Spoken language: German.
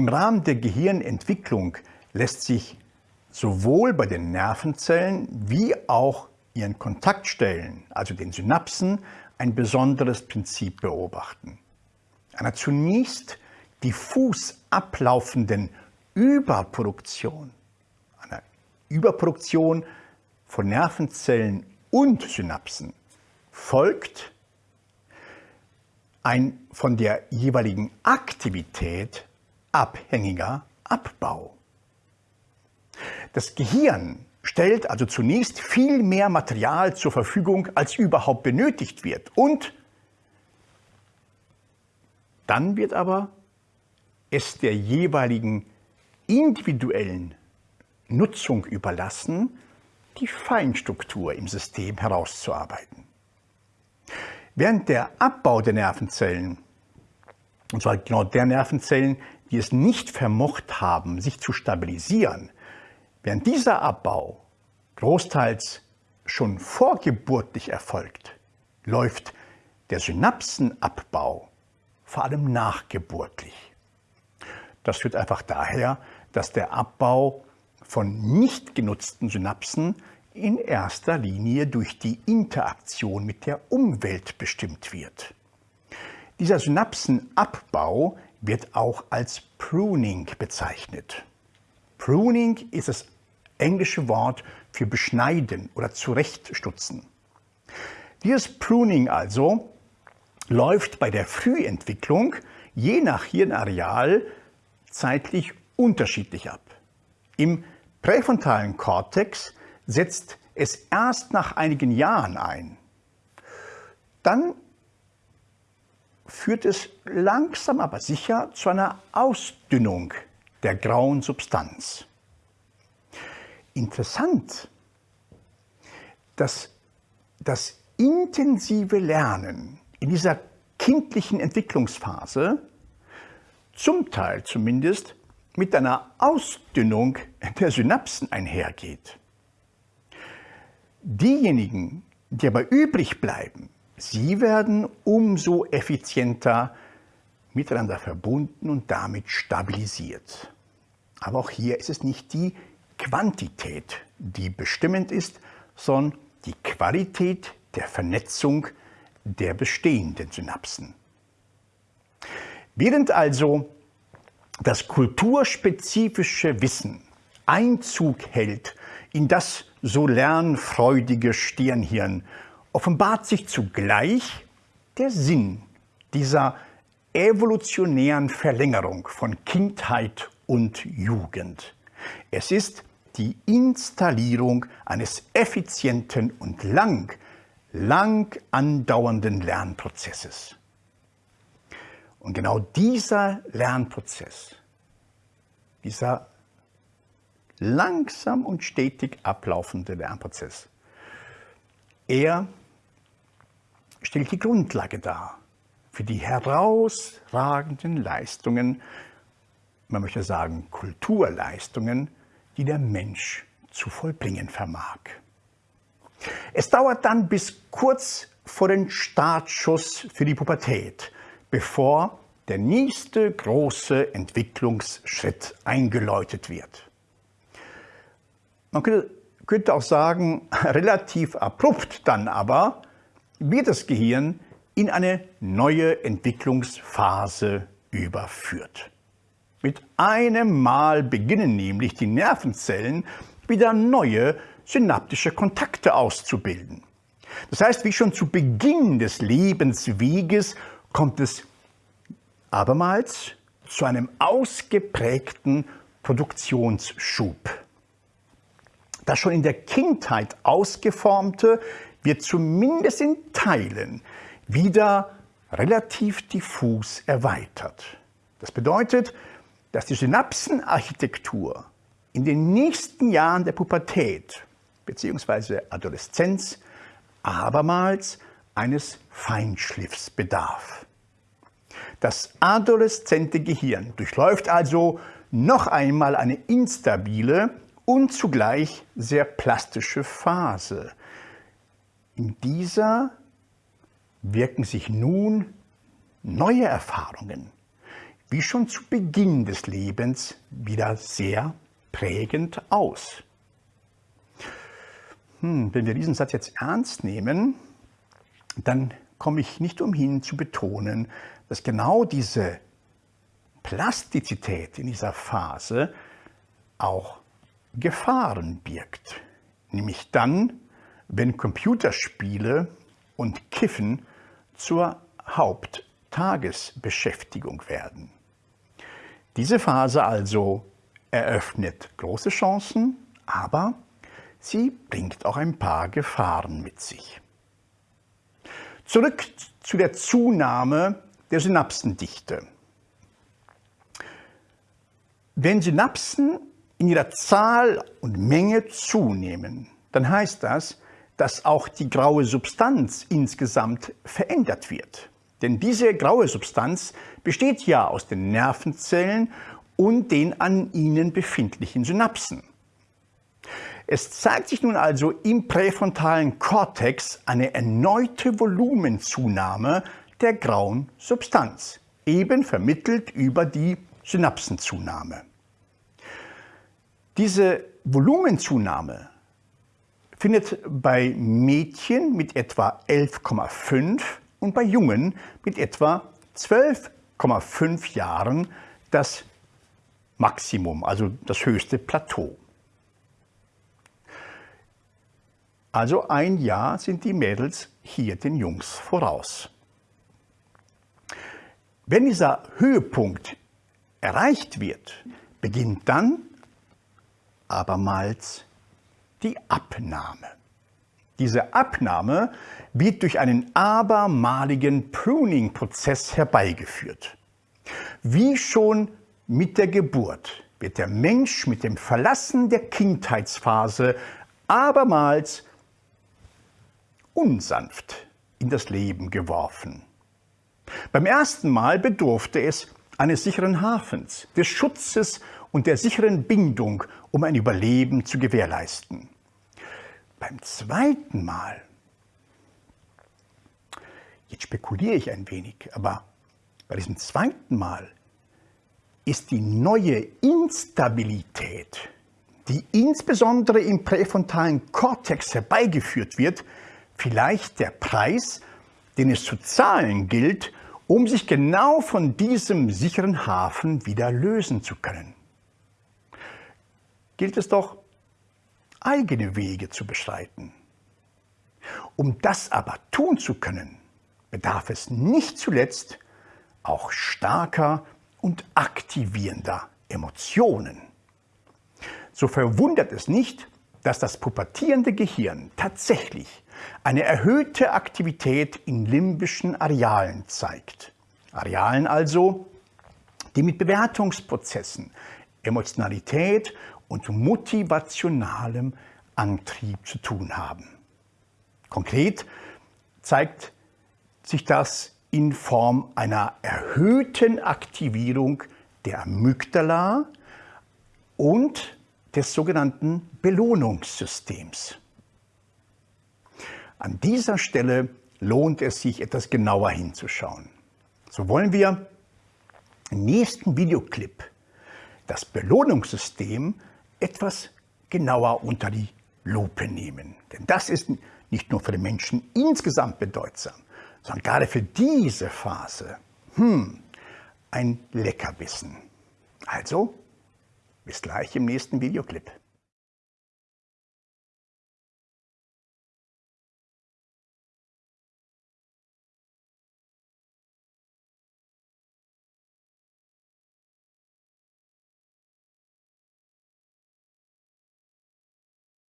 Im Rahmen der Gehirnentwicklung lässt sich sowohl bei den Nervenzellen wie auch ihren Kontaktstellen, also den Synapsen, ein besonderes Prinzip beobachten. Einer zunächst diffus ablaufenden Überproduktion, einer Überproduktion von Nervenzellen und Synapsen folgt ein von der jeweiligen Aktivität abhängiger Abbau. Das Gehirn stellt also zunächst viel mehr Material zur Verfügung, als überhaupt benötigt wird. Und dann wird aber es der jeweiligen individuellen Nutzung überlassen, die Feinstruktur im System herauszuarbeiten. Während der Abbau der Nervenzellen, und zwar genau der Nervenzellen, die es nicht vermocht haben, sich zu stabilisieren, während dieser Abbau großteils schon vorgeburtlich erfolgt, läuft der Synapsenabbau vor allem nachgeburtlich. Das führt einfach daher, dass der Abbau von nicht genutzten Synapsen in erster Linie durch die Interaktion mit der Umwelt bestimmt wird. Dieser Synapsenabbau wird auch als Pruning bezeichnet. Pruning ist das englische Wort für beschneiden oder zurechtstutzen. Dieses Pruning also läuft bei der Frühentwicklung je nach Hirnareal zeitlich unterschiedlich ab. Im präfrontalen Kortex setzt es erst nach einigen Jahren ein. Dann führt es langsam aber sicher zu einer Ausdünnung der grauen Substanz. Interessant, dass das intensive Lernen in dieser kindlichen Entwicklungsphase zum Teil zumindest mit einer Ausdünnung der Synapsen einhergeht. Diejenigen, die aber übrig bleiben, sie werden umso effizienter miteinander verbunden und damit stabilisiert. Aber auch hier ist es nicht die Quantität, die bestimmend ist, sondern die Qualität der Vernetzung der bestehenden Synapsen. Während also das kulturspezifische Wissen Einzug hält in das so lernfreudige Stirnhirn, offenbart sich zugleich der Sinn dieser evolutionären Verlängerung von Kindheit und Jugend. Es ist die Installierung eines effizienten und lang, lang andauernden Lernprozesses. Und genau dieser Lernprozess, dieser langsam und stetig ablaufende Lernprozess, er stellt die Grundlage dar für die herausragenden Leistungen, man möchte sagen Kulturleistungen, die der Mensch zu vollbringen vermag. Es dauert dann bis kurz vor den Startschuss für die Pubertät, bevor der nächste große Entwicklungsschritt eingeläutet wird. Man könnte auch sagen, relativ abrupt dann aber wird das Gehirn in eine neue Entwicklungsphase überführt. Mit einem Mal beginnen nämlich die Nervenzellen wieder neue synaptische Kontakte auszubilden. Das heißt, wie schon zu Beginn des Lebensweges kommt es abermals zu einem ausgeprägten Produktionsschub. Das schon in der Kindheit ausgeformte wird zumindest in Teilen wieder relativ diffus erweitert. Das bedeutet, dass die Synapsenarchitektur in den nächsten Jahren der Pubertät bzw. Adoleszenz abermals eines Feinschliffs bedarf. Das adoleszente Gehirn durchläuft also noch einmal eine instabile und zugleich sehr plastische Phase. In dieser wirken sich nun neue Erfahrungen, wie schon zu Beginn des Lebens wieder sehr prägend aus. Hm, wenn wir diesen Satz jetzt ernst nehmen, dann komme ich nicht umhin zu betonen, dass genau diese Plastizität in dieser Phase auch Gefahren birgt. Nämlich dann, wenn Computerspiele und Kiffen zur Haupttagesbeschäftigung werden. Diese Phase also eröffnet große Chancen, aber sie bringt auch ein paar Gefahren mit sich. Zurück zu der Zunahme der Synapsendichte. Wenn Synapsen in ihrer Zahl und Menge zunehmen, dann heißt das, dass auch die graue Substanz insgesamt verändert wird. Denn diese graue Substanz besteht ja aus den Nervenzellen und den an ihnen befindlichen Synapsen. Es zeigt sich nun also im präfrontalen Kortex eine erneute Volumenzunahme der grauen Substanz, eben vermittelt über die Synapsenzunahme. Diese Volumenzunahme findet bei Mädchen mit etwa 11,5 und bei Jungen mit etwa 12,5 Jahren das Maximum, also das höchste Plateau. Also ein Jahr sind die Mädels hier den Jungs voraus. Wenn dieser Höhepunkt erreicht wird, beginnt dann abermals die Abnahme. Diese Abnahme wird durch einen abermaligen Pruning-Prozess herbeigeführt. Wie schon mit der Geburt wird der Mensch mit dem Verlassen der Kindheitsphase abermals unsanft in das Leben geworfen. Beim ersten Mal bedurfte es eines sicheren Hafens, des Schutzes und der sicheren Bindung, um ein Überleben zu gewährleisten. Beim zweiten Mal, jetzt spekuliere ich ein wenig, aber bei diesem zweiten Mal ist die neue Instabilität, die insbesondere im präfrontalen Kortex herbeigeführt wird, vielleicht der Preis, den es zu zahlen gilt, um sich genau von diesem sicheren Hafen wieder lösen zu können. Gilt es doch, eigene Wege zu beschreiten. Um das aber tun zu können, bedarf es nicht zuletzt auch starker und aktivierender Emotionen. So verwundert es nicht, dass das pubertierende Gehirn tatsächlich eine erhöhte Aktivität in limbischen Arealen zeigt. Arealen also, die mit Bewertungsprozessen, Emotionalität und motivationalem Antrieb zu tun haben. Konkret zeigt sich das in Form einer erhöhten Aktivierung der Amygdala und des sogenannten Belohnungssystems. An dieser Stelle lohnt es sich, etwas genauer hinzuschauen. So wollen wir im nächsten Videoclip das Belohnungssystem etwas genauer unter die Lupe nehmen. Denn das ist nicht nur für den Menschen insgesamt bedeutsam, sondern gerade für diese Phase hm, ein Leckerbissen. Also, bis gleich im nächsten Videoclip.